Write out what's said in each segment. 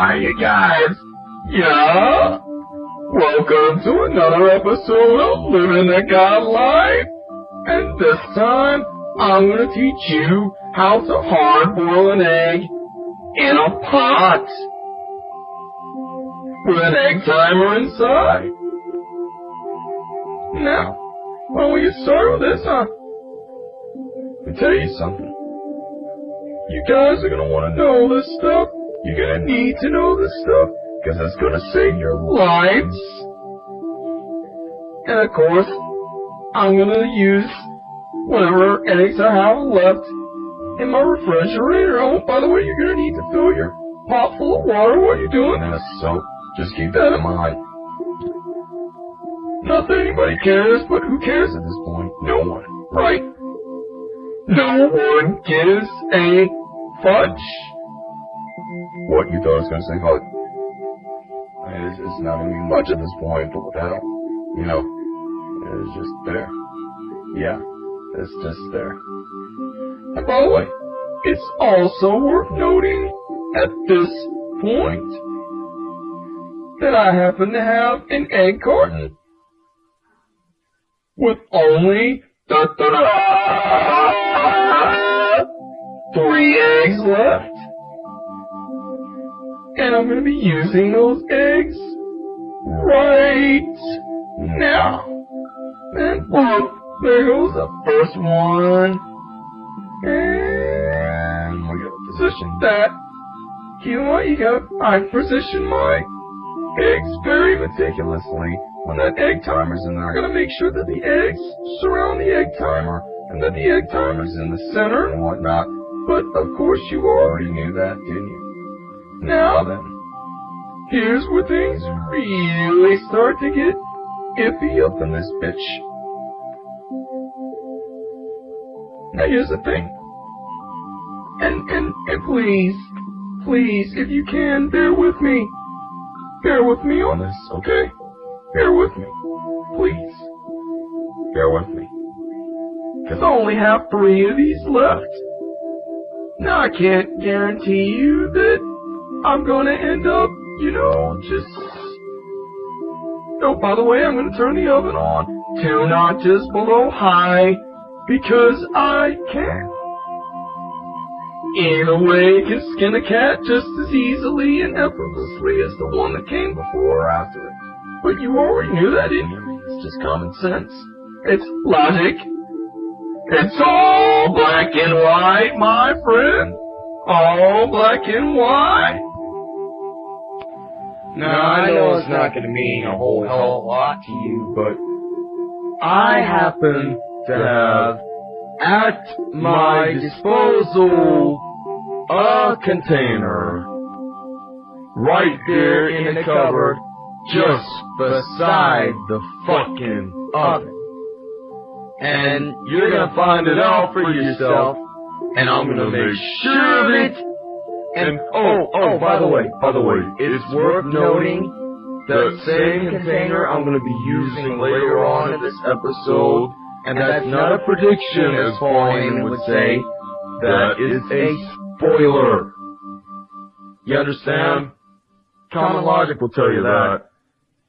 Hi, you guys. Yeah? Welcome to another episode of Living the God Life. And this time, I'm gonna teach you how to hard boil an egg in a pot with an egg timer inside. Now, why don't we get started with this, huh? Let me tell you something. You guys are gonna wanna know this stuff. You're gonna need to know this stuff, because it's gonna save your lives. And of course, I'm gonna use whatever eggs I have left in my refrigerator. Oh, by the way, you're gonna need to fill your pot full of water while you're doing this, so just keep that in mind. Not that anybody cares, but who cares at this point? No one, right? No one gives a fudge. What, you thought was gonna say fudge? I mean, it's, it's not gonna be much at this point, but hell? You know, it's just there. Yeah, it's just there. And by the way, it's also worth noting at this point that I happen to have an egg carton with only da, da, da, three eggs left. And I'm going to be using those eggs right now. And boom, there goes the first one. And we gotta position that. You know what? You gotta, I position my eggs very meticulously. When that egg timer's in there, I gotta make sure that the eggs surround the egg timer and that the egg timer's in the center and whatnot. But of course you already knew that, didn't you? Now then, here's where things really start to get iffy up in this bitch. Now here's the thing. And, and, and please, please, if you can, bear with me. Bear with me on this, okay? Bear with me. Please. Bear with me. Cause I only have three of these left. Now I can't guarantee you that I'm gonna end up, you know, just... Oh, by the way, I'm gonna turn the oven on two notches below high because I can. In a way, can skin a cat just as easily and effortlessly as the one that came before or after it. But you already knew that, didn't you? It's just common sense. It's logic. It's all black and white, my friend. All black and white. Now, I know it's not going to mean a whole hell of a lot to you, but I happen to have at my disposal a container right there in the cupboard just beside the fucking oven. And you're gonna find it out for yourself, and I'm gonna make sure of it. And oh oh, oh, oh, by the way, by the way, it's worth noting that same container I'm gonna be using later on in this episode and that's not a prediction, as Pauline would say. That is a spoiler. You understand? Common logic will tell you that.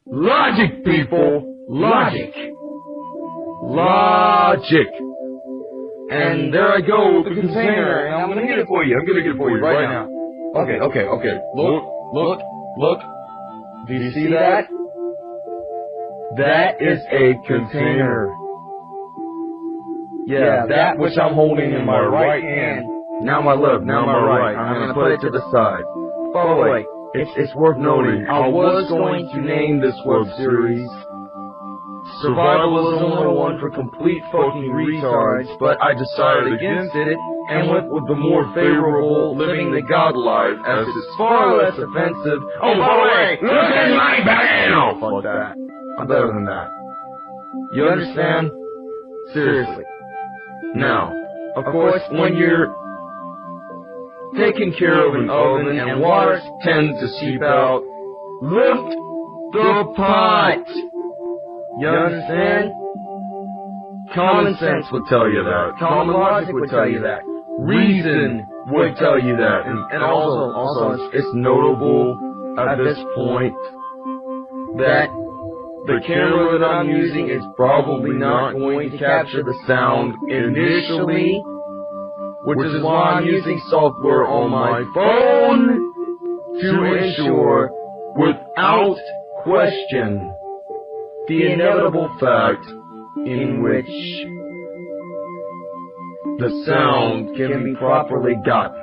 Logic, people! Logic! Logic! And there I go with the container, and I'm gonna get it for you. I'm gonna get it for you right now. Okay, okay, okay. Look, look, look. Do you see that? That is a container. Yeah, that which I'm holding in my right hand. Now my left, now my right. I'm gonna put it to the side. By the way, it's, it's worth noting, I was going to name this web series Survivalism 101 for complete fucking retards, but I decided against it and went with the more favorable Living the God Life as it's far less offensive. Oh, by the way, look at my back! No, fuck that. I'm better than that. You understand? Seriously. Now, of course, when you're taking care of an oven and water tends to seep out, lift the pot. You understand? Common sense would tell you that. Common logic would tell you that. Reason would tell you that. And, and also, also, it's, it's notable at this point that the camera that I'm using is probably not going to capture the sound initially, which is why I'm using software on my phone to ensure, without question, the inevitable fact in which the sound can be properly gotten.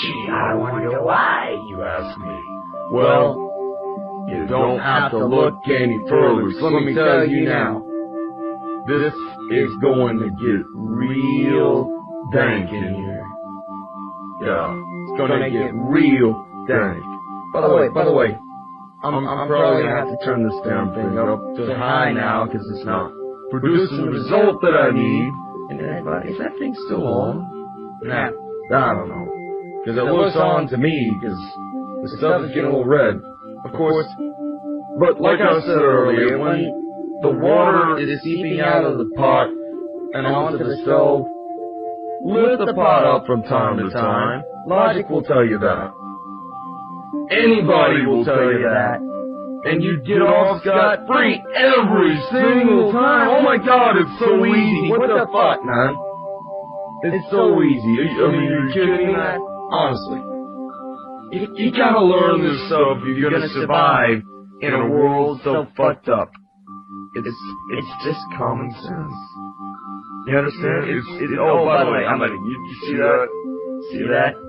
Gee, I wonder why, you ask me. Well, you don't have to look any further, so let me tell you now. This is going to get real dank in here. Yeah, it's gonna get real dank. By the way, by the way, I'm, I'm probably gonna have to turn this damn thing up to high now because it's not producing the result that I need. And everybody, is that thing still on? Nah, I don't know. Because it looks on to me because the stuff is getting a little red. Of course, but like I said earlier, when the water is seeping out of the pot and onto the stove, lift the pot up from time to time. Logic will tell you that. Anybody will tell you that. And you get off scot free every single time. Oh my god, it's so easy. What the fuck, man? It's so easy. I mean, you're kidding me? Honestly. You, you gotta learn this stuff if you're gonna survive in a world so fucked up. It's, it's just common sense. You understand? It's, it, oh, by the way, I'm gonna, you, you see that? See that?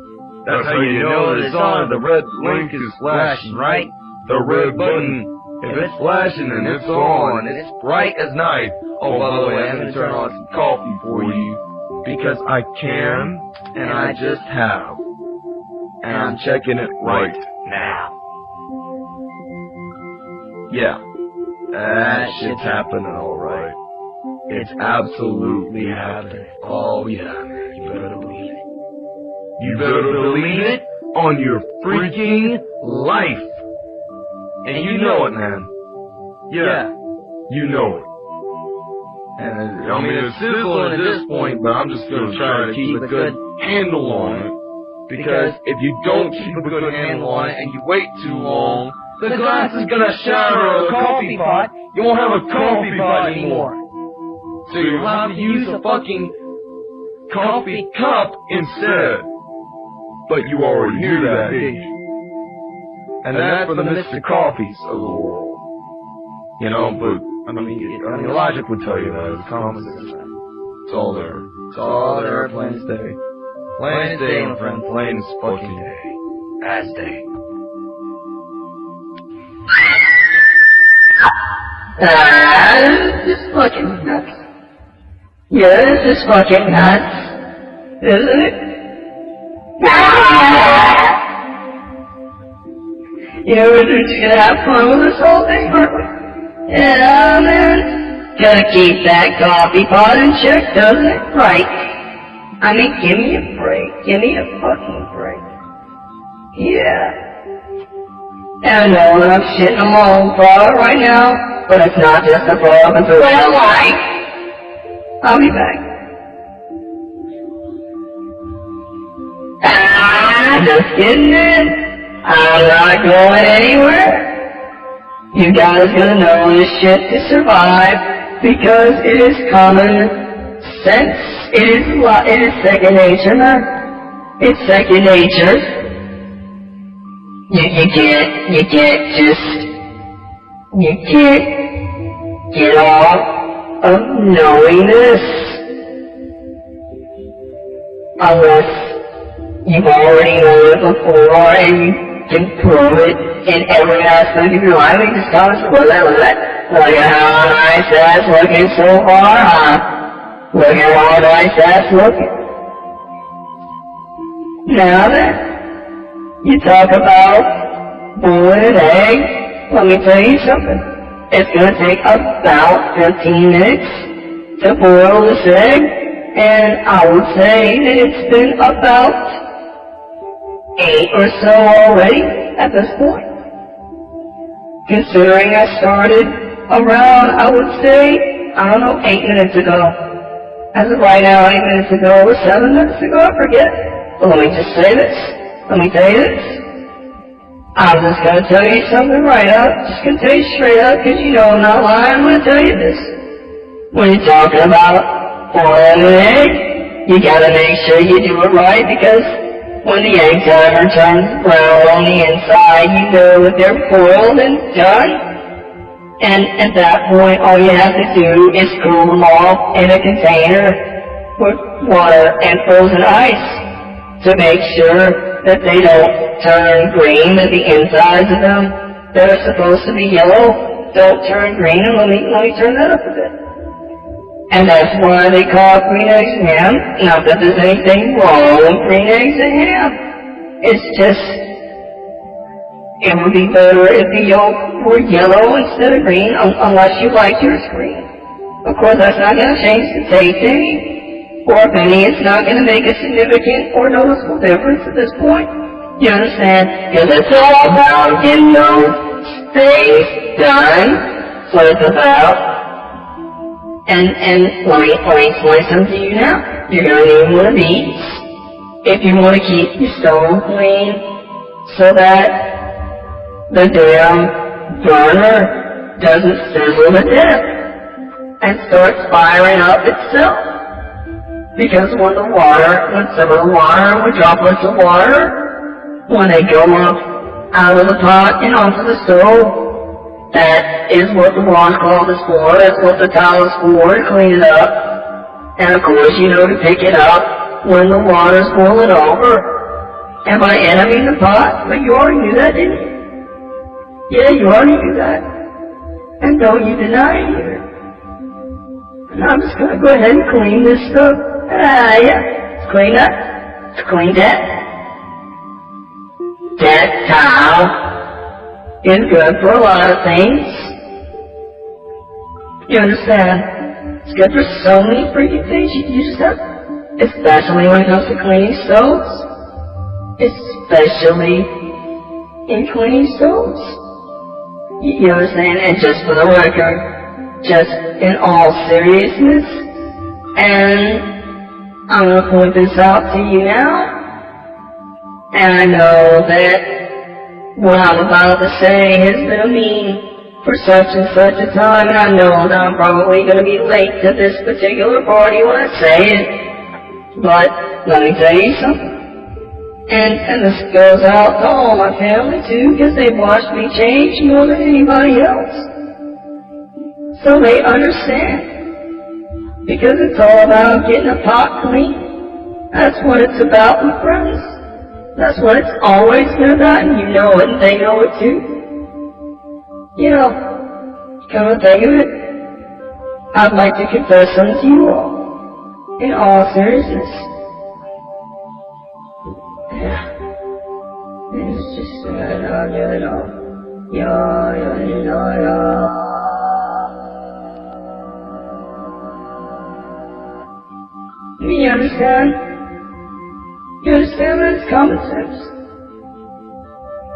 That's how you know that it's on. The red link is flashing, right? The red button, if it's flashing and it's on, it's bright as night. Oh, by the way, I'm gonna turn on some coffee for you because I can and I just have, and I'm checking it right now. Yeah, that shit's happening, alright. It's absolutely happening. Oh yeah, You better believe it on your freaking life. And you know it, man. Yeah, you know it. And I mean, it's sizzling at this point, but I'm just gonna try to keep a good handle on it. Because if you don't keep a good handle on it and you wait too long, the glass is gonna shatter a coffee pot. You won't have a coffee pot anymore. So you'll have to use a fucking coffee cup instead. But you already knew that, didn't you? And that's for the Mr. Coffees of the world. You know, but, I mean, I mean, logic would tell you that. It's common sense. It's all there. It's all there, plain as day. Plain as day, my friend. Plain as fucking day. As day. This is fucking nuts. Yeah, this is fucking nuts. Isn't it? Just gonna have fun with this whole thing? Yeah, man. Gotta keep that coffee pot in check, doesn't it? Right. I mean, give me a break. Give me a fucking break. Yeah. I know that I'm shitting my own product right now, but it's not just a product, it's a of life. I'll be back. Just kidding, man. I'm not going anywhere. You guys gonna know this shit to survive because it is common sense. It is it is second nature, man. It's second nature. You, you can't, you can't just, you can't get off of knowing this unless you've already known it before and you can prove it in every aspect of your life. You just gotta look at it. Look at how nice that's looking so far, huh? Look at how nice that's looking. Now then, you talk about boiling an egg. Let me tell you something. It's to take about 15 minutes to boil this egg, and I would say that it's been about eight or so already at this point. Considering I started around, I would say, I don't know, eight minutes ago. as of right now, eight minutes ago or seven minutes ago, I forget. But let me just say this. Let me tell you this. I'm just gonna tell you something right up. Just gonna tell you straight up, cause you know I'm not lying. I'm gonna tell you this. When you're talking about boiling an egg, you gotta make sure you do it right because when the egg timer turns brown on the inside, you know that they're boiled and done. And at that point, all you have to do is cool them off in a container with water and frozen ice to make sure that they don't turn green, that the insides of them that are supposed to be yellow don't turn green. And let me, let me turn that up a bit. And that's why they call it green eggs ham. Not that there's anything wrong with green eggs and ham. It's just it would be better if the yolk were yellow instead of green, un unless you like yours green. Of course, that's not going to change the taste any, or if any, it's not going to make a significant or noticeable difference at this point. You understand? Because it's all about getting those things done. What it's about. And, and let me, me explain something to you now. You're going to need one of these if you want to keep your stove clean so that the damn burner doesn't sizzle to death and starts firing up itself. Because when the water, when some of the water, when droplets of water, when they go up out of the pot and onto the stove, that is what the washcloth is for, that's what the towel is for, to clean it up. And of course, you know to pick it up when the water's boiling over. And by emptying the pot, but you already knew that, didn't you? Yeah, you already knew that. And don't you deny it either. And I'm just gonna go ahead and clean this stuff. Ah, yeah. Let's clean that. Let's clean that. That towel is good for a lot of things. You understand? It's good for so many freaking things you use stuff. Especially when it comes to cleaning soaps. Especially in cleaning stoves. You understand? And just for the record, just in all seriousness, and I'm to point this out to you now, and I know that what I'm about to say has been a mean for such and such a time, and I know that I'm probably going to be late to this particular party when I say it, but let me tell you something. And, and this goes out to all my family too, because they've watched me change more than anybody else. So they understand. Because it's all about getting a pot clean. That's what it's about, my friends. That's what it's always been about, and you know it, and they know it too. You know, come to think of it, I'd like to confess something to you all, in all seriousness. Yeah. It's just, uh, no, no, no. Yeah, yeah, yeah. You understand? You understand that it's common sense.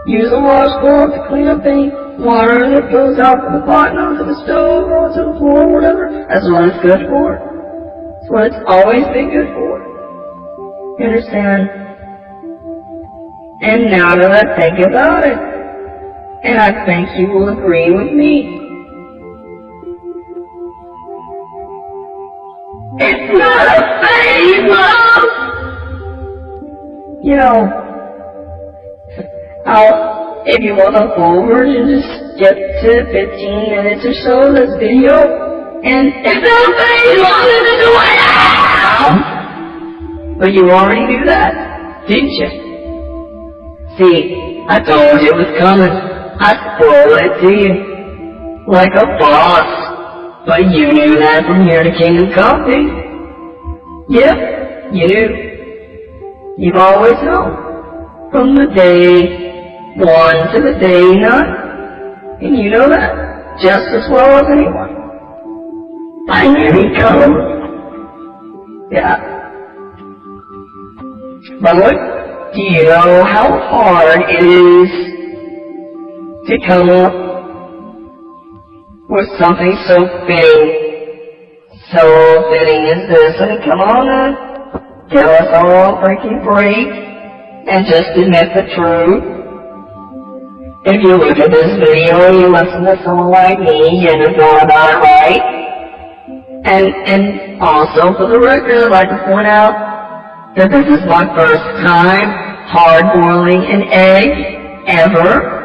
Use a washcloth to clean up any water that goes out from the pot and onto the stove or onto the floor or whatever. That's what it's good for. That's what it's always been good for. You understand? And now that I think about it, and I think you will agree with me, it's not a favor! You know, if you want to forward and just skip to 15 minutes or so of this video, and if nobody wanted to do it now! But you already knew that, didn't you? See, I told you it was coming. I spoiled it to you. Like a boss. But you knew that from here to Kingdom Coffee. Yep, you knew. You've always known. From the day one to the day none. And you know that just as well as anyone. I he'd come. Yeah. But look, do you know how hard it is to come up with something so big, So fitting is this, and come on now, tell us all freaking break, and just admit the truth. If you look at this video, you listen to someone like me, and you're going about it right. And, and also for the record, I'd like to point out that this is my first time hard boiling an egg ever.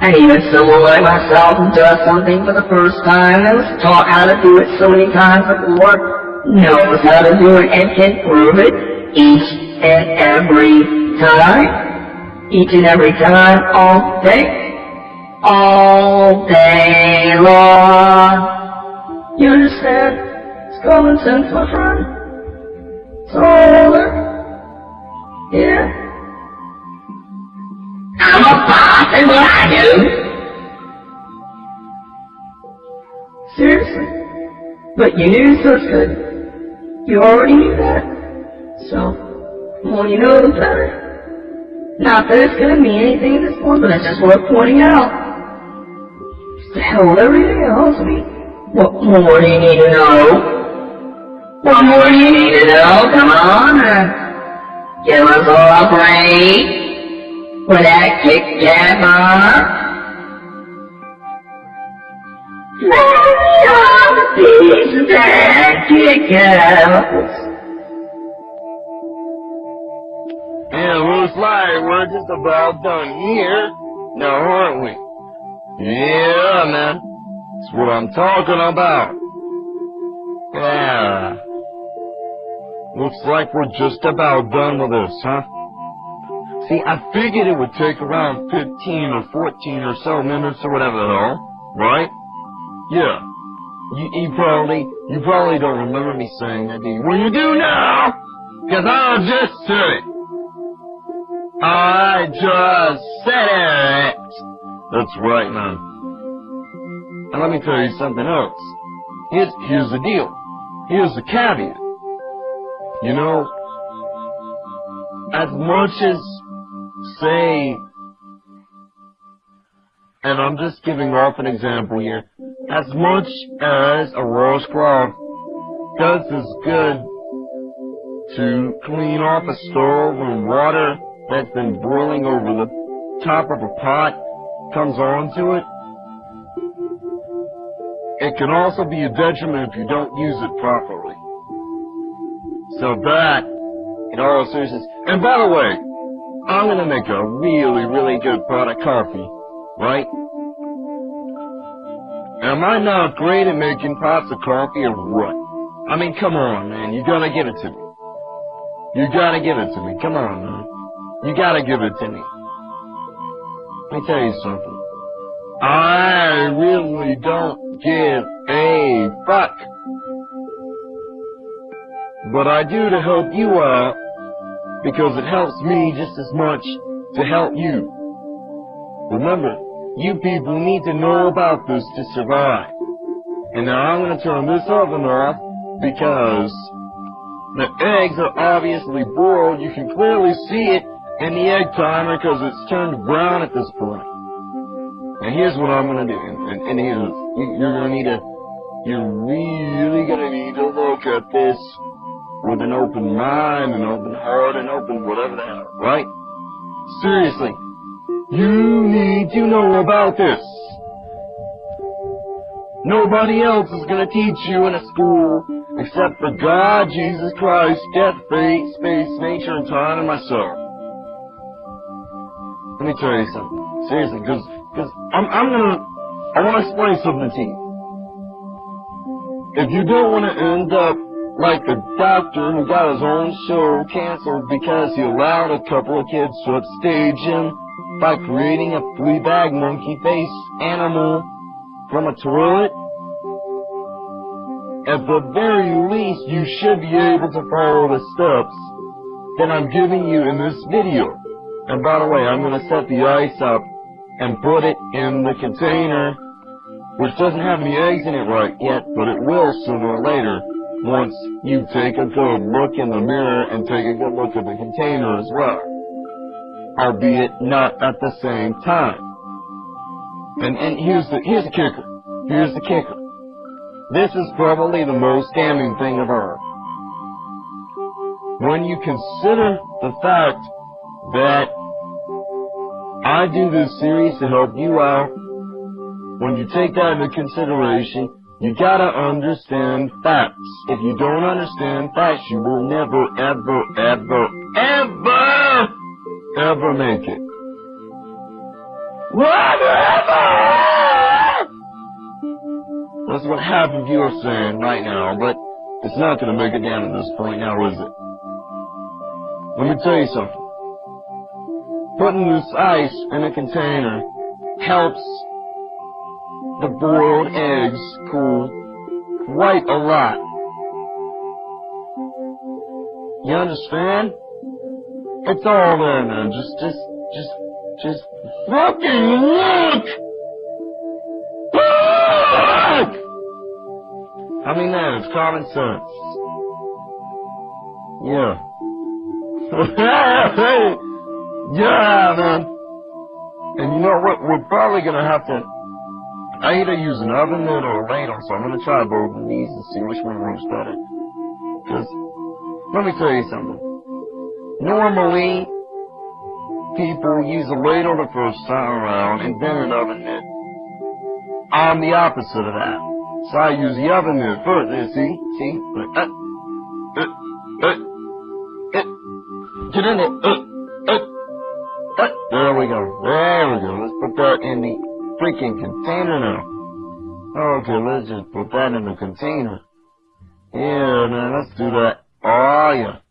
And even someone like myself who does something for the first time and was taught how to do it so many times before knows how to do it and can prove it each and every time. Each and every time, all day. All day long. You understand? It's common sense, my friend. There. Yeah. I'm a boss and what I do. Seriously. But you knew so good. You already knew that. So, the more you know, the better. Not that it's gonna mean anything at this point, but it's just worth pointing out. The hell with everything else. I mean, what more do you need to know? What more do you need to know? Come on, uh, give us all a break with that Kit Kat bar. Let me on the piece of that Kit Kat. And looks like we're just about done here, now aren't we? Yeah, man. That's what I'm talking about. Yeah. Looks like we're just about done with this, huh? See, I figured it would take around 15 or 14 or so minutes or whatever the hell, right? Yeah. You, you probably, you probably don't remember me saying that, do you? Well, you do now! Cause I just said it! I just said it! That's right, man. And let me tell you something else. Here's, here's the deal. Here's the caveat. You know, as much as, say, and I'm just giving off an example here, as much as a roast crab does is good to clean off a stove when water that's been boiling over the top of a pot comes onto it, it can also be a detriment if you don't use it properly. So that, in all seriousness, and by the way, I'm gonna make a really, really good pot of coffee, right? Am I not great at making pots of coffee or what? I mean, come on, man, you gotta give it to me. You gotta give it to me, come on, man. You gotta give it to me. Let me tell you something. I really don't give a fuck. But I do to help you out because it helps me just as much to help you. Remember, you people need to know about this to survive. And now I'm to turn this oven off because the eggs are obviously boiled. You can clearly see it in the egg timer because it's turned brown at this point. And here's what I'm gonna do, and, and, and here's, you, you're gonna need to, you're really gonna need to look at this with an open mind, an open heart, and open whatever the hell, right? Seriously, you need to know about this. Nobody else is gonna teach you in a school except for God, Jesus Christ, death, fate, space, nature, and time, and myself. Let me tell you something. Seriously, because cause I'm, I'm gonna, I want to explain something to you. If you don't want to end up like the doctor who got his own show canceled because he allowed a couple of kids to upstage him by creating a flea-bag monkey face animal from a toilet, at the very least you should be able to follow the steps that I'm giving you in this video. And by the way, I'm going to set the ice up and put it in the container, which doesn't have any eggs in it right yet, but it will sooner or later once you take a good look in the mirror and take a good look at the container as well. Albeit not at the same time. And, and here's the, here's the kicker. Here's the kicker. This is probably the most damning thing of all. When you consider the fact that I do this series to help you out, when you take that into consideration, you gotta understand facts. If you don't understand facts, you will never, ever, ever, ever, ever make it. Whatever! That's what half of you are saying right now, but it's not gonna make it down to this point now, is it? Let me tell you something. Putting this ice in a container helps the boiled eggs cool quite a lot. You understand? It's all there now. Just, just, just, just fucking look! Look! I mean that, it's common sense. Yeah. yeah, man. And you know what? We're probably gonna have to I either use an oven mitt or a ladle, so I'm gonna try both of these and see which one works better. Cause, let me tell you something. Normally, people use a ladle the first time around and then an oven mitt. I'm the opposite of that. So I use the oven mitt first. There, see? See? Uh, uh, uh, uh, get in there. Uh, uh. There we go. There we go. Let's put that in the freaking container now. Okay, let's just put that in the container. Yeah, man, let's do that. Oh, yeah.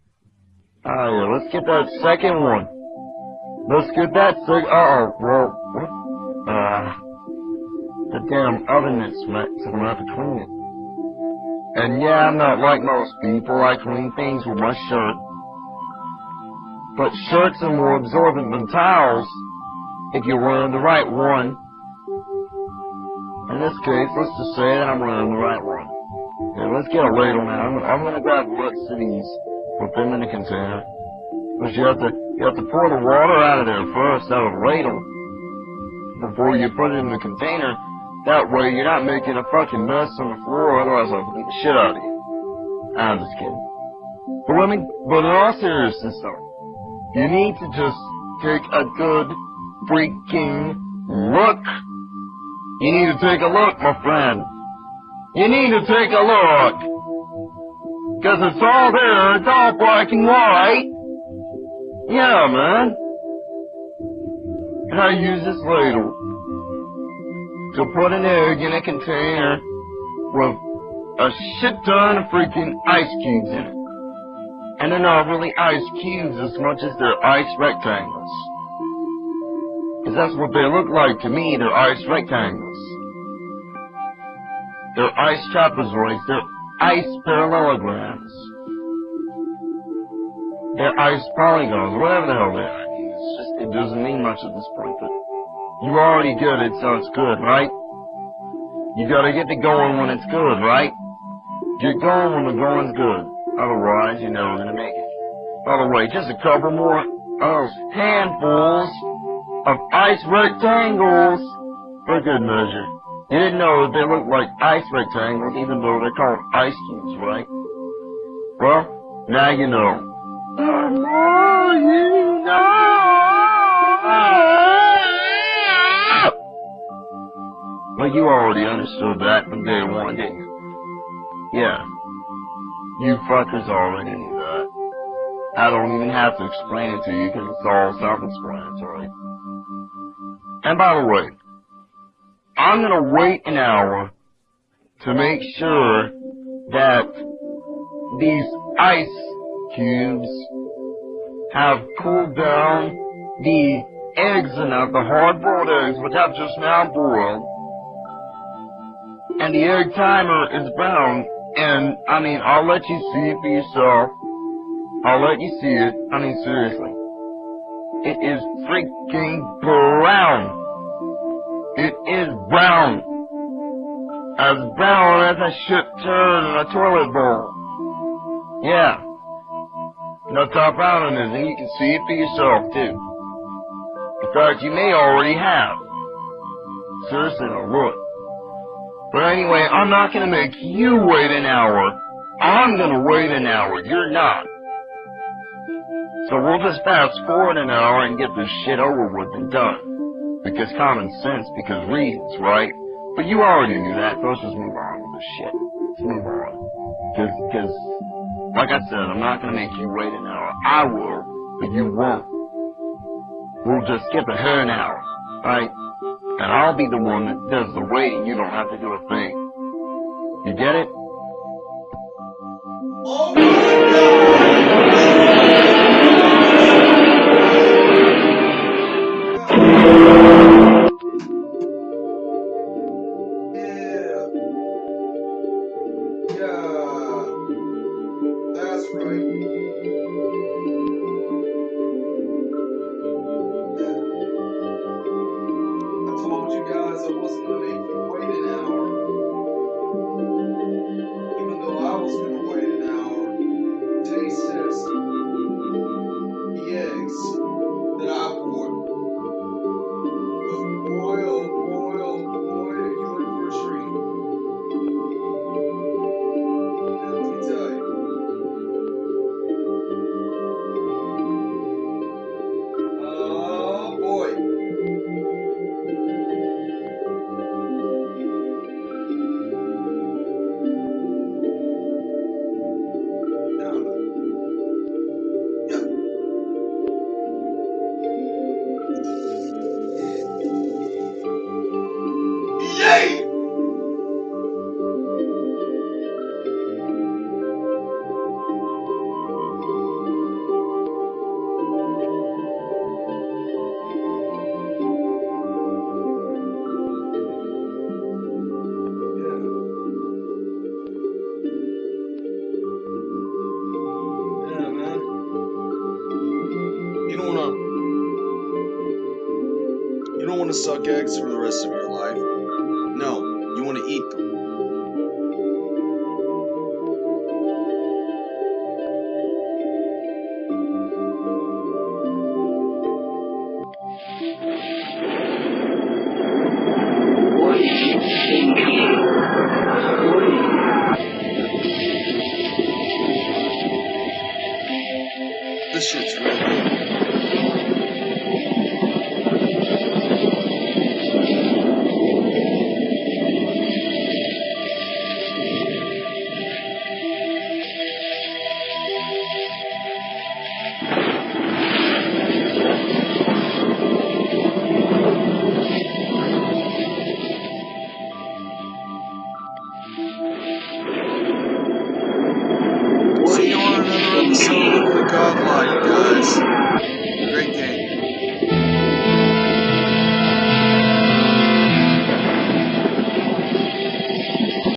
Oh, yeah, let's get that second one. Let's get that second, uh-oh, bro. what? Uh, the damn oven smacked, so I'm gonna it. And yeah, I'm not like most people, I clean things with my shirt. But shirts are more absorbent than towels if you're wearing the right one. In this case, let's just say that I'm running the right one. Yeah, let's get a ladle now. I'm, I'm gonna grab lots of put them in the container. But you have to, you have to pour the water out of there first, out of ladle, before you put it in the container. That way you're not making a fucking mess on the floor, otherwise I'll beat the shit out of you. I'm just kidding. But let me, but in all seriousness though, you need to just take a good freaking look you need to take a look, my friend. You need to take a look. Cause it's all there, it's all black and white. Yeah, man. And I use this ladle to put an egg in a container with a shit ton of freaking ice cubes in it. And they're not really ice cubes as much as they're ice rectangles. Because that's what they look like to me, they're ice rectangles. They're ice trapezoids, they're ice parallelograms. They're ice polygons, whatever the hell they are. It's just, it doesn't mean much at this point, but you already get it, so it's good, right? You gotta get it going when it's good, right? Get going when the going's good. Otherwise, you're never gonna make it. By the way, just a couple more of handfuls of ice rectangles for good measure. You didn't know they look like ice rectangles even though they're called ice cubes, right? Well, now you know. The you know! Well, you already understood that from day one, didn't you? Yeah. You fuckers already knew that. I don't even have to explain it to you because it's all self-explanatory. And by the way, I'm gonna wait an hour to make sure that these ice cubes have cooled down the eggs enough, the hard-boiled eggs, which I've just now boiled, and the egg timer is brown, and, I mean, I'll let you see it for yourself. I'll let you see it. I mean, seriously. It is freaking brown. It is brown. As brown as a shit turd in a toilet bowl. Yeah. That's how brown it is, and you can see it for yourself, too. In fact, you may already have. Seriously, now look. But anyway, I'm not gonna make you wait an hour. I'm gonna wait an hour. You're not. So we'll just fast forward an hour and get this shit over with and done. Because common sense, because reasons, right? But you already knew that, so let's just move on with this shit. Let's move on. Cause, cause, like I said, I'm not gonna make you wait an hour. I will, but you won't. We'll just skip ahead an hour, right? And I'll be the one that does the waiting. You don't have to do a thing. You get it? Oh don't